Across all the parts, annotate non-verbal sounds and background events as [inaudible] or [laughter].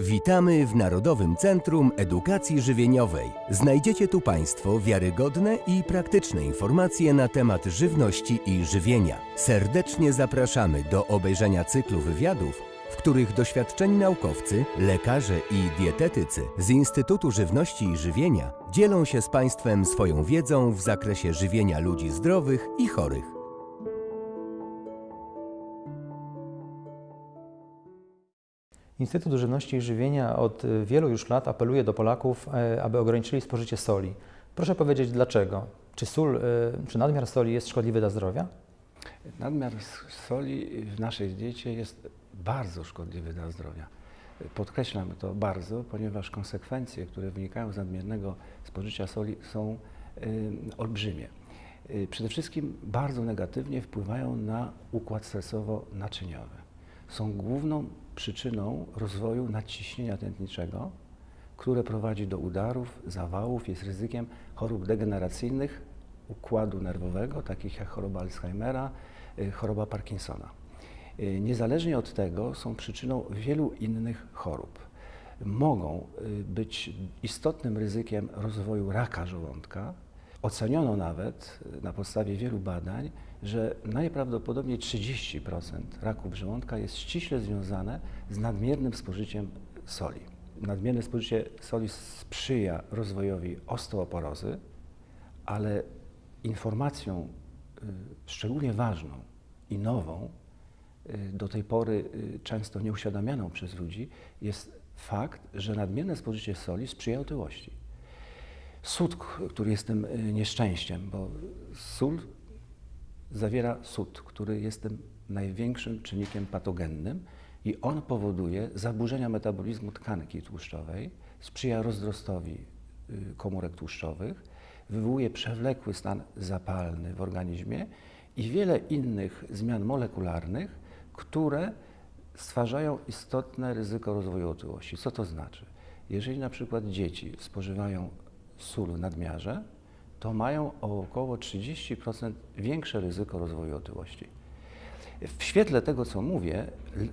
Witamy w Narodowym Centrum Edukacji Żywieniowej. Znajdziecie tu Państwo wiarygodne i praktyczne informacje na temat żywności i żywienia. Serdecznie zapraszamy do obejrzenia cyklu wywiadów, w których doświadczeni naukowcy, lekarze i dietetycy z Instytutu Żywności i Żywienia dzielą się z Państwem swoją wiedzą w zakresie żywienia ludzi zdrowych i chorych. Instytut Żywności i Żywienia od y, wielu już lat apeluje do Polaków, e, aby ograniczyli spożycie soli. Proszę powiedzieć dlaczego? Czy sól, y, czy nadmiar soli jest szkodliwy dla zdrowia? Nadmiar soli w naszej diecie jest bardzo szkodliwy dla zdrowia. Podkreślam to bardzo, ponieważ konsekwencje, które wynikają z nadmiernego spożycia soli są olbrzymie. Przede wszystkim bardzo negatywnie wpływają na układ stresowo-naczyniowy. Są główną przyczyną rozwoju nadciśnienia tętniczego, które prowadzi do udarów, zawałów, jest ryzykiem chorób degeneracyjnych układu nerwowego, takich jak choroba Alzheimera, y, choroba Parkinsona. Y, Niezależnie od tego są przyczyną wielu innych chorób. Mogą y, być istotnym ryzykiem rozwoju raka żołądka. Oceniono nawet y, na podstawie wielu badań, że najprawdopodobniej 30% raków żołądka jest ściśle związane z nadmiernym spożyciem soli. Nadmierne spożycie soli sprzyja rozwojowi osteoporozy, ale informacją y, szczególnie ważną i nową, y, do tej pory często nieuświadamianą przez ludzi, jest fakt, że nadmierne spożycie soli sprzyja otyłości. Sód, który jest tym y, nieszczęściem, bo sól zawiera sód, który jest tym największym czynnikiem patogennym i on powoduje zaburzenia metabolizmu tkanki tłuszczowej, sprzyja rozrostowi y, komórek tłuszczowych, wywołuje przewlekły stan zapalny w organizmie i wiele innych zmian molekularnych, które stwarzają istotne ryzyko rozwoju otyłości. Co to znaczy? Jeżeli na przykład dzieci spożywają sól nadmiarze, to mają o około 30% większe ryzyko rozwoju otyłości. W świetle tego, co mówię,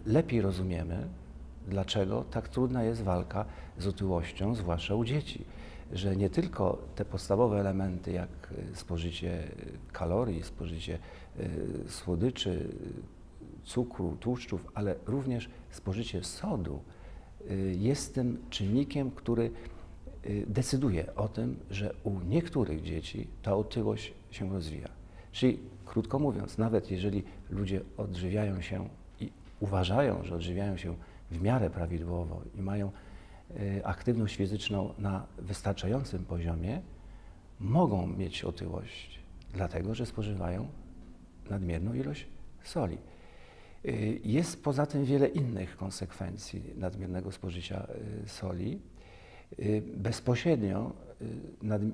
lepiej rozumiemy, dlaczego tak trudna jest walka z otyłością, zwłaszcza u dzieci. Że nie tylko te podstawowe elementy, jak y, spożycie y, kalorii, spożycie y, słodyczy, cukru, tłuszczów, ale również spożycie sodu jest tym czynnikiem, który decyduje o tym, że u niektórych dzieci ta otyłość się rozwija. Czyli krótko mówiąc, nawet jeżeli ludzie odżywiają się i uważają, że odżywiają się w miarę prawidłowo i mają y, aktywność fizyczną na wystarczającym poziomie, mogą mieć otyłość, dlatego że spożywają nadmierną ilość soli. Y, Jest poza tym wiele innych konsekwencji nadmiernego spożycia y, soli. Y, Bezpośrednio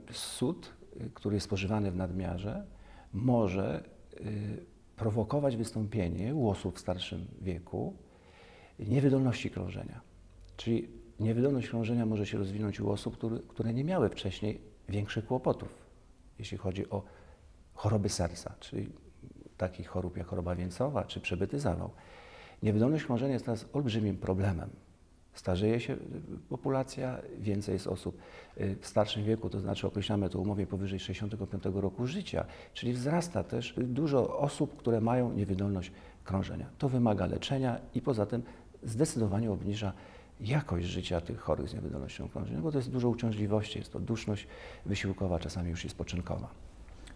y, sód, y, który jest spożywany w nadmiarze, może prowokować wystąpienie u osób w starszym wieku niewydolności krążenia. Czyli niewydolność krążenia może się rozwinąć u osób, który, które nie miały wcześniej większych kłopotów, jeśli chodzi o choroby serca, czyli takich chorób jak choroba wieńcowa czy przebyty zawał. Niewydolność krążenia jest teraz olbrzymim problemem. Starzeje się y, populacja, więcej jest osób y, w starszym wieku, to znaczy określamy to umowie powyżej 65 roku życia, czyli wzrasta też dużo osób, które mają niewydolność krążenia. To wymaga leczenia i poza tym zdecydowanie obniża jakość życia tych chorych z niewydolnością krążenia, bo to jest dużo uciążliwości, jest to duszność wysiłkowa, czasami już i spoczynkowa.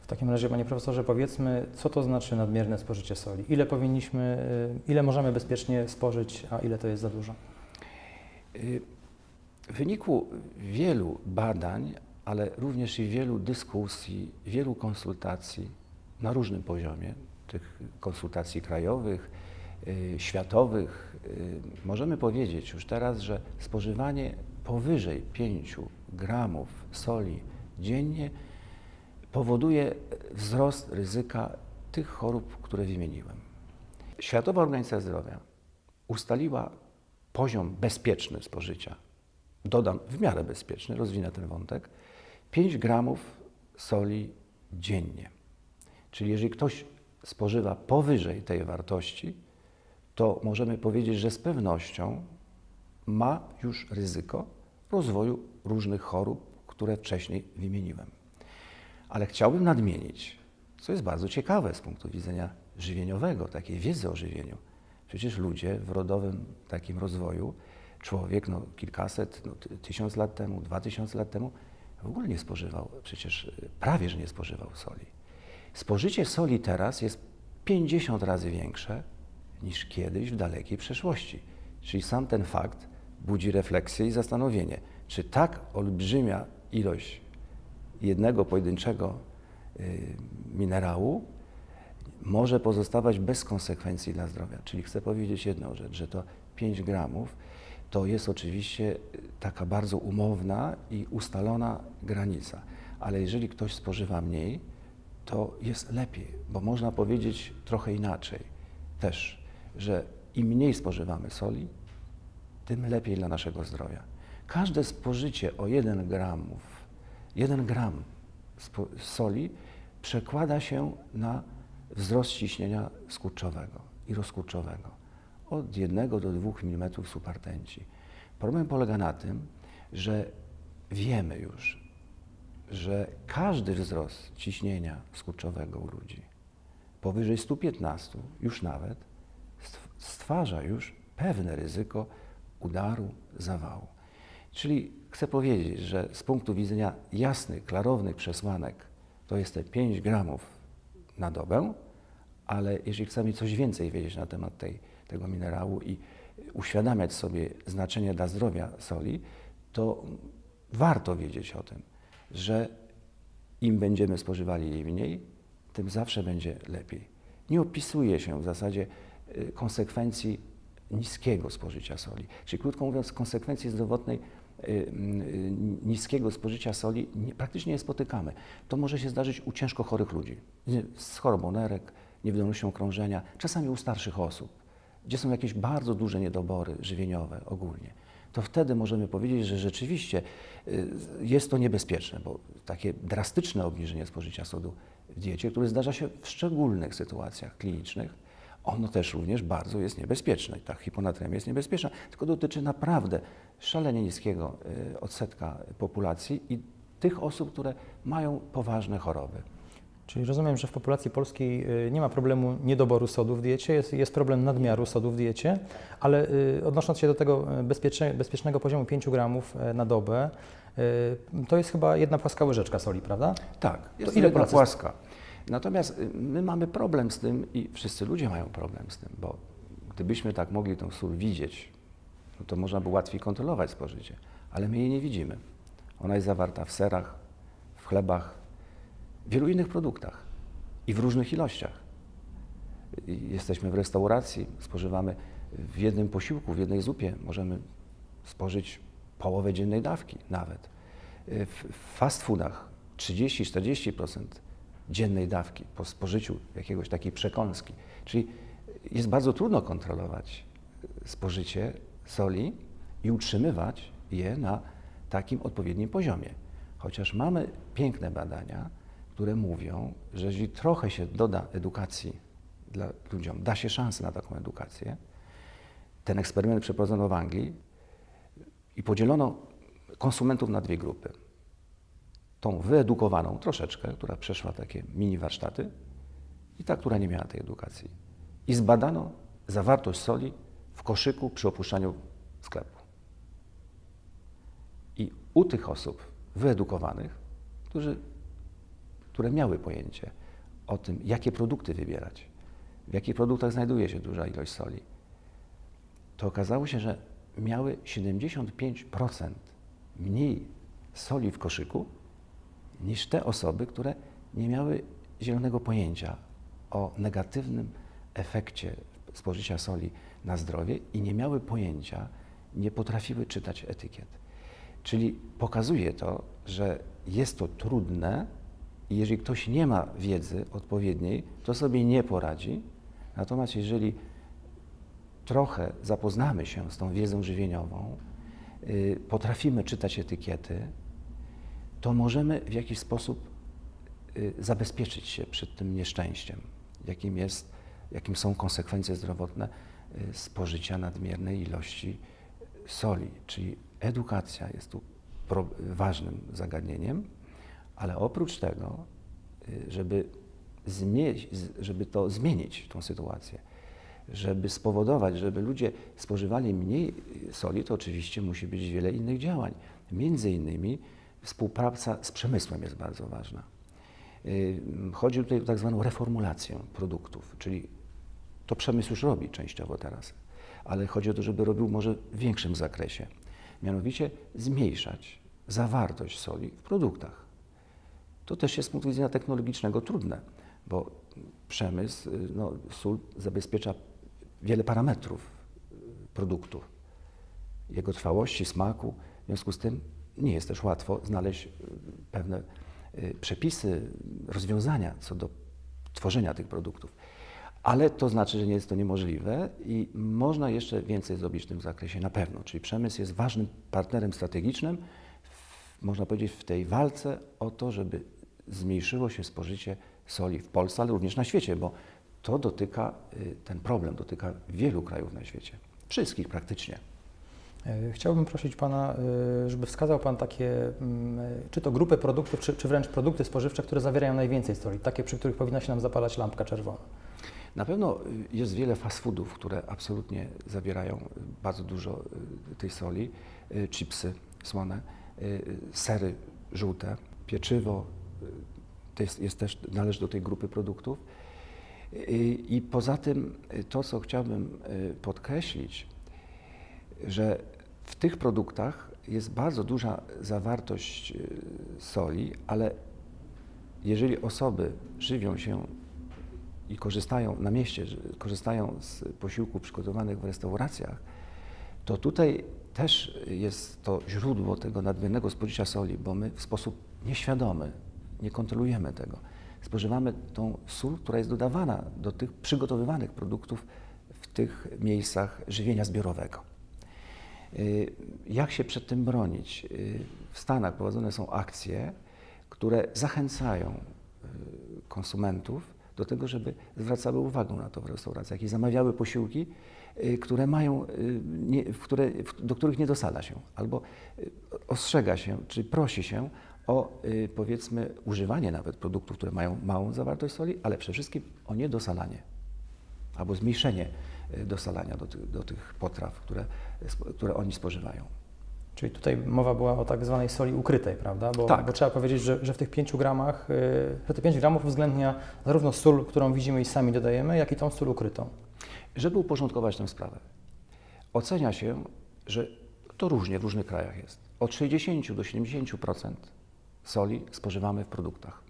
W takim razie, panie profesorze, powiedzmy, co to znaczy nadmierne spożycie soli? Ile powinniśmy, y, ile możemy bezpiecznie spożyć, a ile to jest za dużo? Y, W wyniku wielu badań, ale również i wielu dyskusji, wielu konsultacji na różnym poziomie, tych konsultacji krajowych, y, światowych, y, możemy powiedzieć już teraz, że spożywanie powyżej 5 gramów soli dziennie powoduje wzrost ryzyka tych chorób, które wymieniłem. Światowa Organizacja Zdrowia ustaliła poziom bezpieczny spożycia, dodam w miarę bezpieczny, rozwinę ten wątek, 5 gramów soli dziennie. Czyli jeżeli ktoś spożywa powyżej tej wartości, to możemy powiedzieć, że z pewnością ma już ryzyko rozwoju różnych chorób, które wcześniej wymieniłem. Ale chciałbym nadmienić, co jest bardzo ciekawe z punktu widzenia żywieniowego, takiej wiedzy o żywieniu. Przecież ludzie w rodowym takim rozwoju, człowiek no, kilkaset, no, ty- tysiąc lat temu, dwa tysiące lat temu w ogóle nie spożywał, przecież y, prawie, że nie spożywał soli. Spożycie soli teraz jest 50 razy większe niż kiedyś w dalekiej przeszłości. Czyli sam ten fakt budzi refleksję i zastanowienie, czy tak olbrzymia ilość jednego pojedynczego y, minerału może pozostawać bez konsekwencji dla zdrowia. Czyli chcę powiedzieć jedną rzecz, że to 5 gramów to jest oczywiście y, taka bardzo umowna i ustalona granica, ale jeżeli ktoś spożywa mniej, to jest lepiej, bo można powiedzieć trochę inaczej też, że im mniej spożywamy soli, tym lepiej dla naszego zdrowia. Każde spożycie o 1 gramów, 1 gram soli przekłada się na wzrost ciśnienia skurczowego i rozkurczowego od 1 do 2 mm supertenci. Problem polega na tym, że wiemy już, że każdy wzrost ciśnienia skurczowego u ludzi powyżej 115 już nawet stw- stwarza już pewne ryzyko udaru, zawału. Czyli chcę powiedzieć, że z punktu widzenia jasnych, klarownych przesłanek to jest te 5 gramów na dobę, ale jeżeli chcemy coś więcej wiedzieć na temat tej, tego minerału i uświadamiać sobie znaczenie dla zdrowia soli, to warto wiedzieć o tym, że im będziemy spożywali jej mniej, tym zawsze będzie lepiej. Nie opisuje się w zasadzie y, konsekwencji niskiego spożycia soli. Czyli krótko mówiąc, konsekwencji zdrowotnej y, y, niskiego spożycia soli nie, praktycznie nie spotykamy. To może się zdarzyć u ciężko chorych ludzi, z chorobą nerek, niewydolnością krążenia, czasami u starszych osób, gdzie są jakieś bardzo duże niedobory żywieniowe ogólnie. To wtedy możemy powiedzieć, że rzeczywiście y, jest to niebezpieczne, bo takie drastyczne obniżenie spożycia sodu w diecie, które zdarza się w szczególnych sytuacjach klinicznych, ono też również bardzo jest niebezpieczne. Ta hiponatremia jest niebezpieczna, tylko dotyczy naprawdę szalenie niskiego y, odsetka populacji i tych osób, które mają poważne choroby. Czyli rozumiem, że w populacji polskiej y, nie ma problemu niedoboru sodu w diecie, jest, jest problem nadmiaru sodu w diecie, ale y, odnosząc się do tego bezpiecznego poziomu 5 gramów na dobę, to jest chyba jedna płaska łyżeczka soli, prawda? Tak, jest ile ile jedna płaska. Natomiast y, my mamy problem z tym i wszyscy ludzie mają problem z tym, bo gdybyśmy tak mogli tą sól widzieć, no to można by łatwiej kontrolować spożycie, ale my jej nie widzimy. Ona jest zawarta w serach, w chlebach, w wielu innych produktach i w różnych ilościach. I Jesteśmy w restauracji, spożywamy w jednym posiłku, w jednej zupie, możemy spożyć połowę dziennej dawki nawet. Y, w fast foodach 30-40% dziennej dawki po spożyciu jakiegoś takiej przekąski. Czyli jest bardzo trudno kontrolować spożycie soli i utrzymywać je na takim odpowiednim poziomie. Chociaż mamy piękne badania, które mówią, że jeżeli trochę się doda edukacji dla ludziom, da się szansę na taką edukację, ten eksperyment przeprowadzono w Anglii i podzielono konsumentów na dwie grupy. Tą wyedukowaną troszeczkę, która przeszła takie mini warsztaty i ta, która nie miała tej edukacji. I zbadano zawartość soli w koszyku przy opuszczaniu sklepu. I u tych osób wyedukowanych, którzy, które miały pojęcie o tym, jakie produkty wybierać, w jakich produktach znajduje się duża ilość soli, to okazało się, że miały 75% mniej soli w koszyku niż te osoby, które nie miały zielonego pojęcia o negatywnym efekcie spożycia soli na zdrowie i nie miały pojęcia, nie potrafiły czytać etykiet. Czyli pokazuje to, że jest to trudne i jeżeli ktoś nie ma wiedzy odpowiedniej, to sobie nie poradzi. Natomiast jeżeli trochę zapoznamy się z tą wiedzą żywieniową, y, potrafimy czytać etykiety, to możemy w jakiś sposób y, zabezpieczyć się przed tym nieszczęściem, jakim, jest, jakim są konsekwencje zdrowotne y, spożycia nadmiernej ilości soli, czyli edukacja jest tu ważnym zagadnieniem, ale oprócz tego, y, żeby, zmienić, żeby to zmienić, tą sytuację, żeby spowodować, żeby ludzie spożywali mniej soli, to oczywiście musi być wiele innych działań. Między innymi współpraca z przemysłem jest bardzo ważna. Y, Chodzi tutaj o tak zwaną reformulację produktów, czyli to przemysł już robi częściowo teraz, ale chodzi o to, żeby robił może w większym zakresie. Mianowicie zmniejszać zawartość soli w produktach. To też jest z punktu widzenia technologicznego trudne, bo przemysł, y, no, sól zabezpiecza wiele parametrów y, produktu, jego trwałości, smaku. W związku z tym nie jest też łatwo znaleźć y, pewne y, przepisy, rozwiązania co do tworzenia tych produktów. Ale to znaczy, że nie jest to niemożliwe i można jeszcze więcej zrobić w tym zakresie na pewno. Czyli przemysł jest ważnym partnerem strategicznym, można powiedzieć, w tej walce o to, żeby zmniejszyło się spożycie soli w Polsce, ale również na świecie, bo to dotyka, y, ten problem dotyka wielu krajów na świecie. Wszystkich praktycznie. E, Chciałbym prosić Pana, e, żeby wskazał Pan takie, mm, e, czy to grupy produktów, czy, czy wręcz produkty spożywcze, które zawierają najwięcej soli, takie, przy których powinna się nam zapalać lampka czerwona. Na pewno jest wiele fast foodów, które absolutnie zawierają bardzo dużo tej soli. Chipsy słone, sery żółte, pieczywo to jest, jest też, należy do tej grupy produktów. I poza tym to, co chciałbym podkreślić, że w tych produktach jest bardzo duża zawartość y, soli, ale jeżeli osoby żywią się i korzystają na mieście, korzystają z posiłków przygotowanych w restauracjach, to tutaj też jest to źródło tego nadmiernego spożycia soli, bo my w sposób nieświadomy nie kontrolujemy tego. Spożywamy tą sól, która jest dodawana do tych przygotowywanych produktów w tych miejscach żywienia zbiorowego. Y, Jak się przed tym bronić? Y, W Stanach prowadzone są akcje, które zachęcają y, konsumentów do tego, żeby zwracały uwagę na to w restauracjach i zamawiały posiłki, które mają, nie, które, do których nie dosala się, albo ostrzega się, czy prosi się o powiedzmy używanie nawet produktów, które mają małą zawartość soli, ale przede wszystkim o niedosalanie albo zmniejszenie dosalania do, tych- do tych potraw, które, które oni spożywają. Czyli tutaj mowa była o tak zwanej soli ukrytej, prawda? Bo, Tak. bo trzeba powiedzieć, że, że w tych 5 gramach, y, że te 5 gramów uwzględnia zarówno sól, którą widzimy i sami dodajemy, jak i tą sól ukrytą. Żeby uporządkować tę sprawę, ocenia się, że to różnie w różnych krajach jest. Od 60 do 70% soli spożywamy w produktach.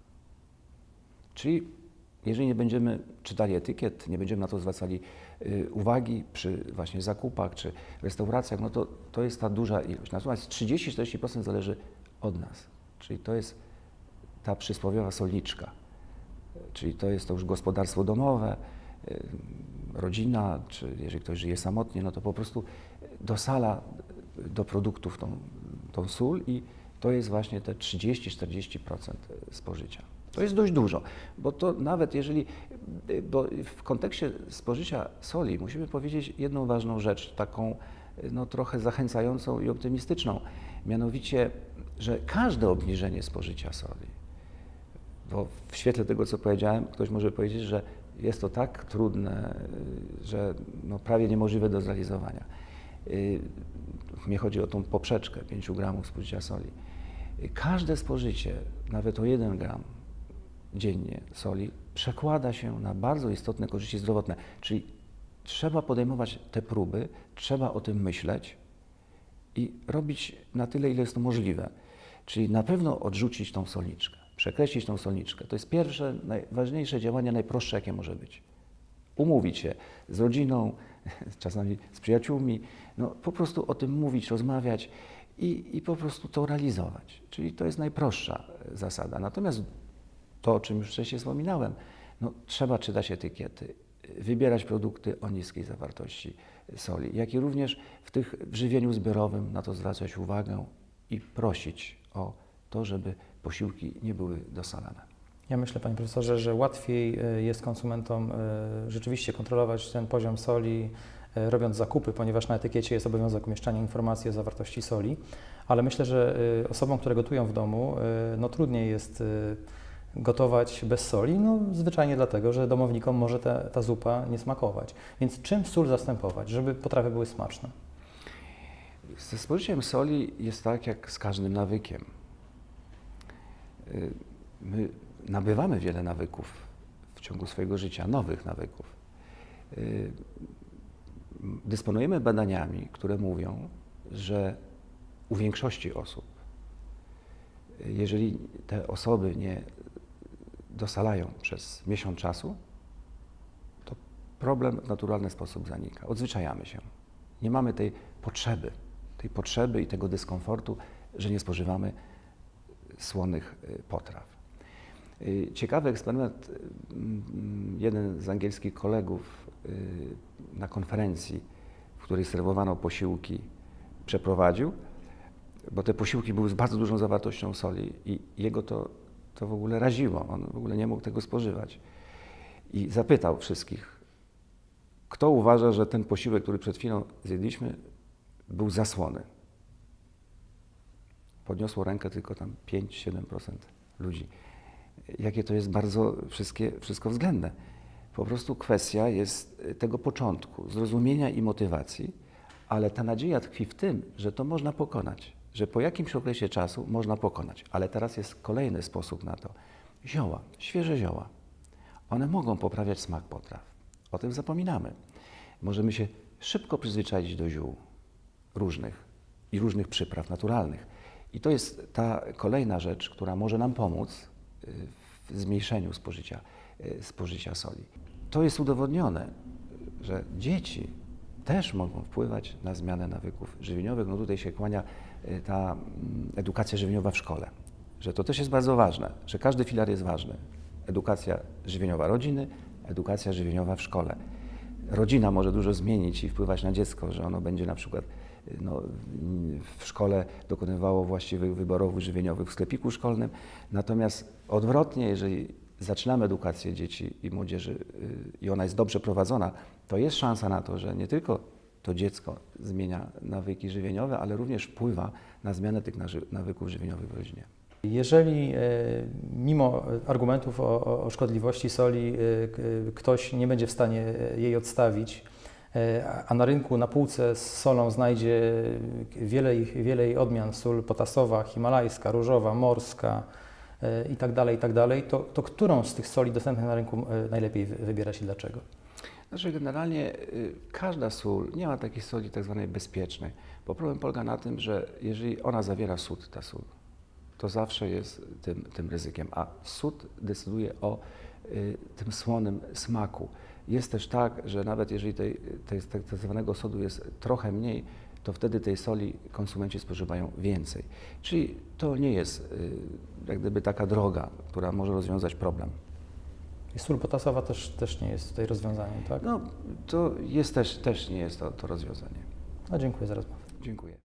Czyli jeżeli nie będziemy czytali etykiet, nie będziemy na to zwracali uwagi przy właśnie zakupach czy restauracjach, no to to jest ta duża ilość. Natomiast 30-40% zależy od nas. Czyli to jest ta przysłowiowa solniczka. Czyli to jest to już gospodarstwo domowe, y, rodzina, czy jeżeli ktoś żyje samotnie, no to po prostu dosala do produktów tą, tą sól i to jest właśnie te 30-40% spożycia. To jest dość dużo, bo to nawet jeżeli, bo w kontekście spożycia soli musimy powiedzieć jedną ważną rzecz, taką no, trochę zachęcającą i optymistyczną, mianowicie, że każde obniżenie spożycia soli, bo w świetle tego, co powiedziałem, ktoś może powiedzieć, że jest to tak trudne, że no prawie niemożliwe do zrealizowania. Y, Mnie chodzi o tą poprzeczkę 5 gramów spożycia soli. Każde spożycie, nawet o 1 gram dziennie soli, przekłada się na bardzo istotne korzyści zdrowotne. Czyli trzeba podejmować te próby, trzeba o tym myśleć i robić na tyle, ile jest to możliwe. Czyli na pewno odrzucić tą solniczkę, przekreślić tą solniczkę. To jest pierwsze, najważniejsze działanie, najprostsze, jakie może być. Umówić się z rodziną, [laughs] czasami z przyjaciółmi, no, po prostu o tym mówić, rozmawiać i, i po prostu to realizować. Czyli to jest najprostsza e, zasada. Natomiast to, o czym już wcześniej wspominałem, no, trzeba czytać etykiety, wybierać produkty o niskiej zawartości soli, jak i również w tych w żywieniu zbiorowym na to zwracać uwagę i prosić o to, żeby posiłki nie były dosalane. Ja myślę, panie profesorze, że łatwiej e, jest konsumentom e, rzeczywiście kontrolować ten poziom soli, e, robiąc zakupy, ponieważ na etykiecie jest obowiązek umieszczania informacji o zawartości soli, ale myślę, że osobom, które gotują w domu, no trudniej jest gotować bez soli, no zwyczajnie dlatego, że domownikom może ta, ta zupa nie smakować. Więc czym sól zastępować, żeby potrawy były smaczne? Ze spożyciem soli jest tak jak z każdym nawykiem. Y, My nabywamy wiele nawyków w ciągu swojego życia, nowych nawyków. Y, Dysponujemy badaniami, które mówią, że u większości osób, y, jeżeli te osoby nie dosalają przez miesiąc czasu, to problem w naturalny sposób zanika. Odzwyczajamy się. Nie mamy tej potrzeby, tej potrzeby i tego dyskomfortu, że nie spożywamy słonych y, potraw. Y, Ciekawy eksperyment, y, mm, jeden z angielskich kolegów na konferencji, w której serwowano posiłki, przeprowadził, bo te posiłki były z bardzo dużą zawartością soli i jego to, to w ogóle raziło. On w ogóle nie mógł tego spożywać. I zapytał wszystkich, kto uważa, że ten posiłek, który przed chwilą zjedliśmy, był zasłony. Podniosło rękę tylko tam 5-7% ludzi. Jakie to jest bardzo wszystkie, wszystko względne. Po prostu kwestia jest tego początku, zrozumienia i motywacji, ale ta nadzieja tkwi w tym, że to można pokonać, że po jakimś okresie czasu można pokonać. Ale teraz jest kolejny sposób na to. Zioła, świeże zioła. One mogą poprawiać smak potraw. O tym zapominamy. Możemy się szybko przyzwyczaić do ziół różnych i różnych przypraw naturalnych. I to jest ta kolejna rzecz, która może nam pomóc y, w zmniejszeniu spożycia, y, spożycia soli. To jest udowodnione, że dzieci też mogą wpływać na zmianę nawyków żywieniowych. No tutaj się kłania ta mm, edukacja żywieniowa w szkole, że to też jest bardzo ważne, że każdy filar jest ważny. Edukacja żywieniowa rodziny, edukacja żywieniowa w szkole. Rodzina może dużo zmienić i wpływać na dziecko, że ono będzie na przykład y, no, w szkole dokonywało właściwych wyborów żywieniowych w sklepiku szkolnym. Natomiast odwrotnie, jeżeli zaczynamy edukację dzieci i młodzieży y, i ona jest dobrze prowadzona, to jest szansa na to, że nie tylko to dziecko zmienia nawyki żywieniowe, ale również wpływa na zmianę tych nawyków żywieniowych w rodzinie. Jeżeli e, mimo argumentów o, o- szkodliwości soli e, e, ktoś nie będzie w stanie jej odstawić, a- na rynku, na półce z solą znajdzie wiele, wiele jej odmian, sól potasowa, himalajska, różowa, morska e, i tak tak to, to którą z tych soli dostępnych na rynku najlepiej wy- wybierać i dlaczego? Znaczy generalnie y, każda sól, nie ma takiej soli tak zwanej bezpiecznej, bo problem polega na tym, że jeżeli ona zawiera sód, ta sól, to zawsze jest tym, tym ryzykiem, a sód decyduje o y, tym słonym smaku. Jest też tak, że nawet jeżeli tej, tej, tak zwanego sodu jest trochę mniej, to wtedy tej soli konsumenci spożywają więcej. Czyli to nie jest y, jak gdyby taka droga, która może rozwiązać problem. I sól potasowa też, też nie jest tutaj rozwiązaniem, tak? No, to jest też, też nie jest to, to rozwiązanie. No, dziękuję za rozmowę. Dziękuję.